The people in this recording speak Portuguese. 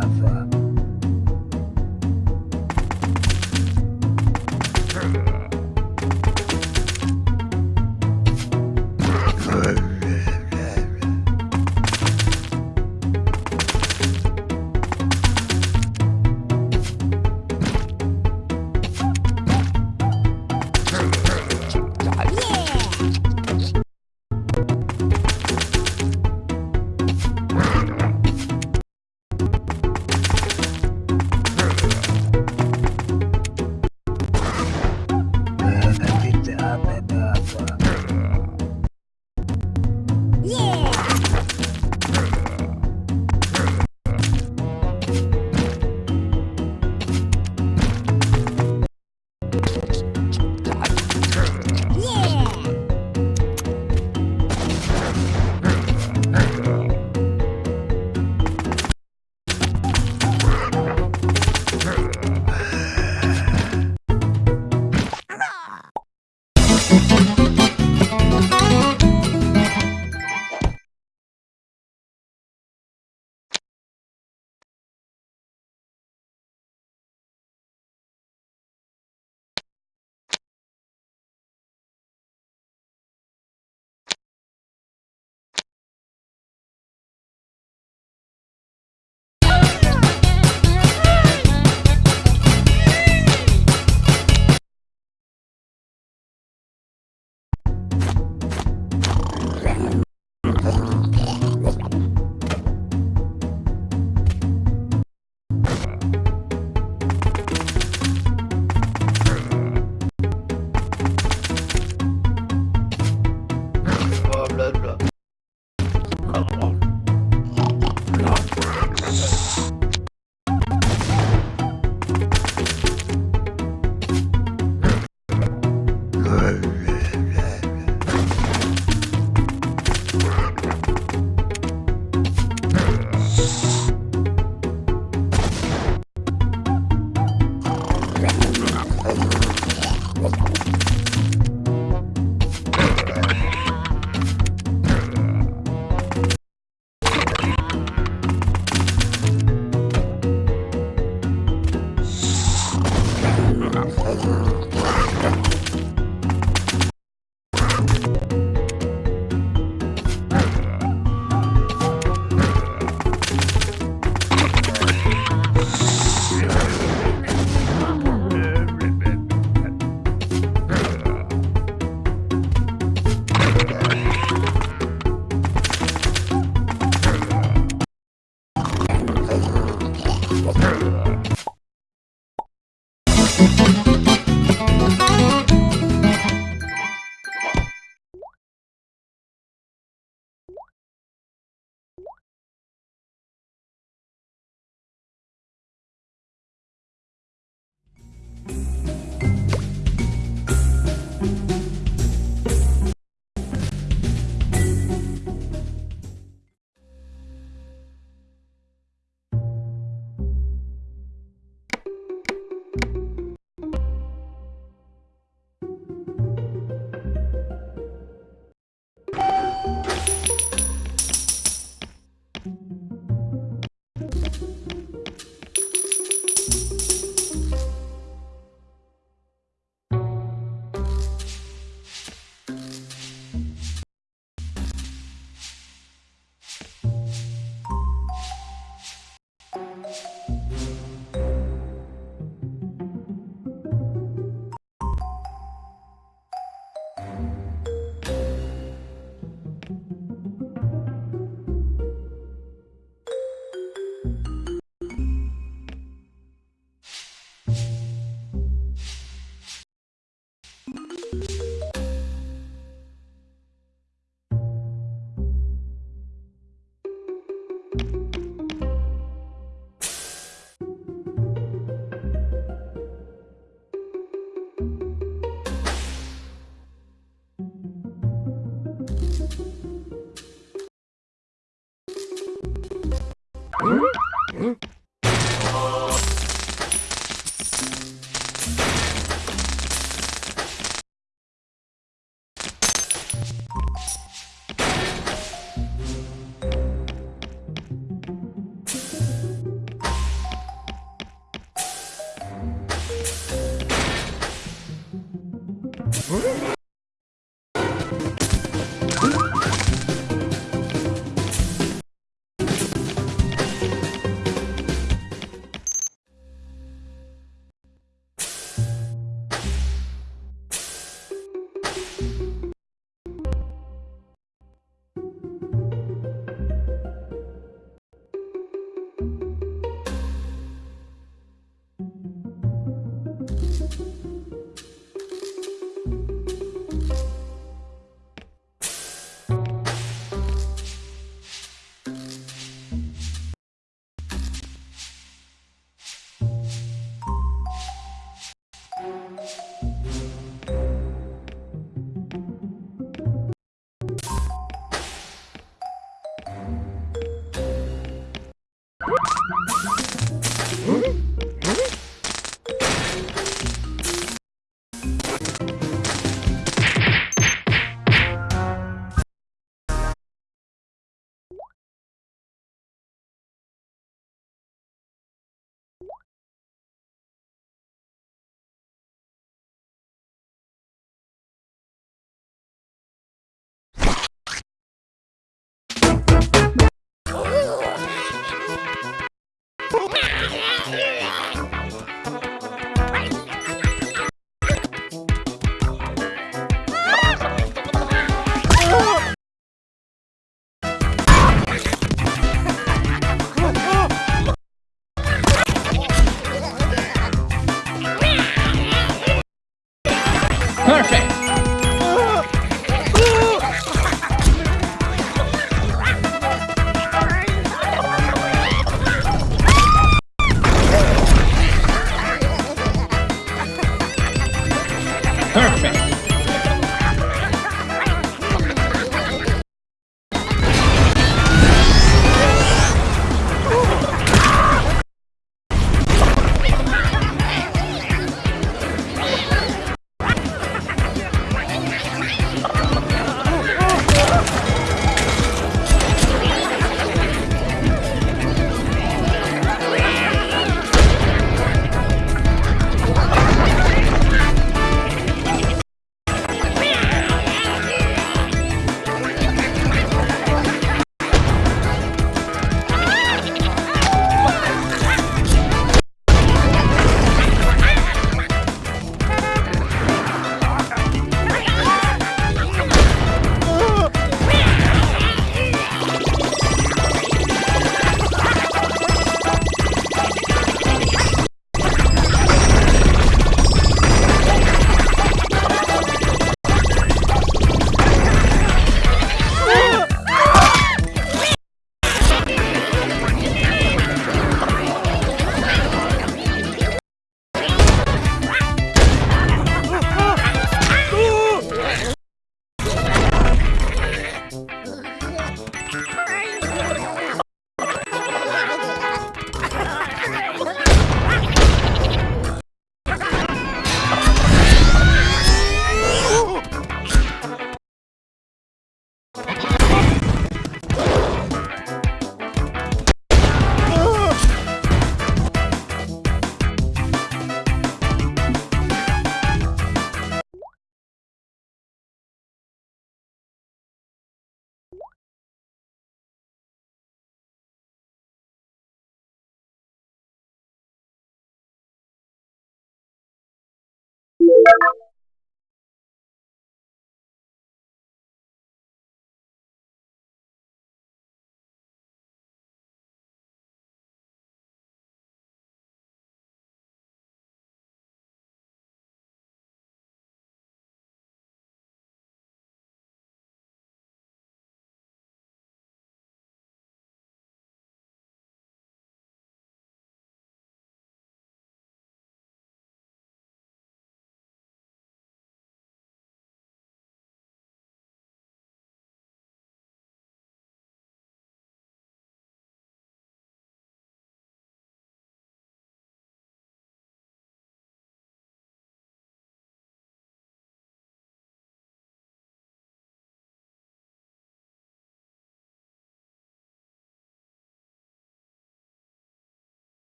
forever. Hum? Hum?